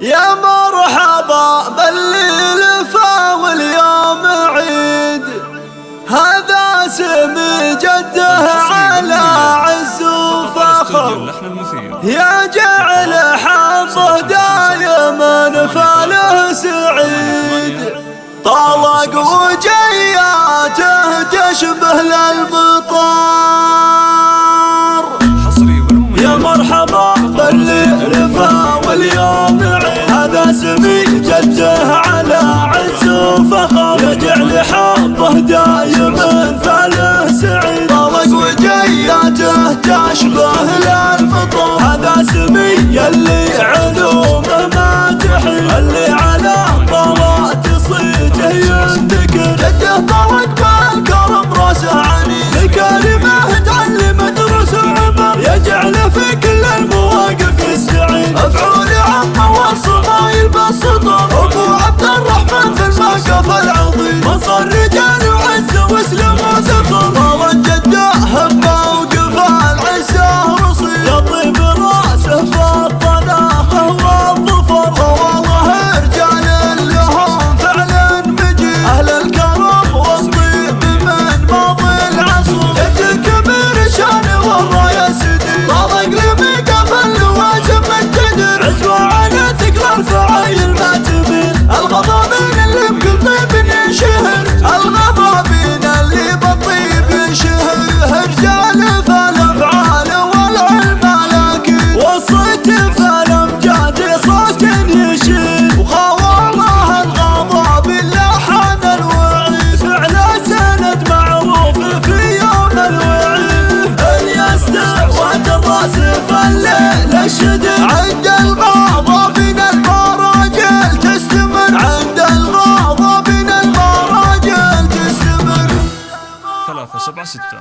يا مرحبا بالليل فاول واليوم عيد. هذا سمي جده على عز وفخر. يا جعل حظه دايما فاله سعيد. طلق وجياته تشبه للمطار يا مرحبا بالليل فاول واليوم من جده على عزوفه يجعل حبه دايما. Ça, ça passe, c'est toi.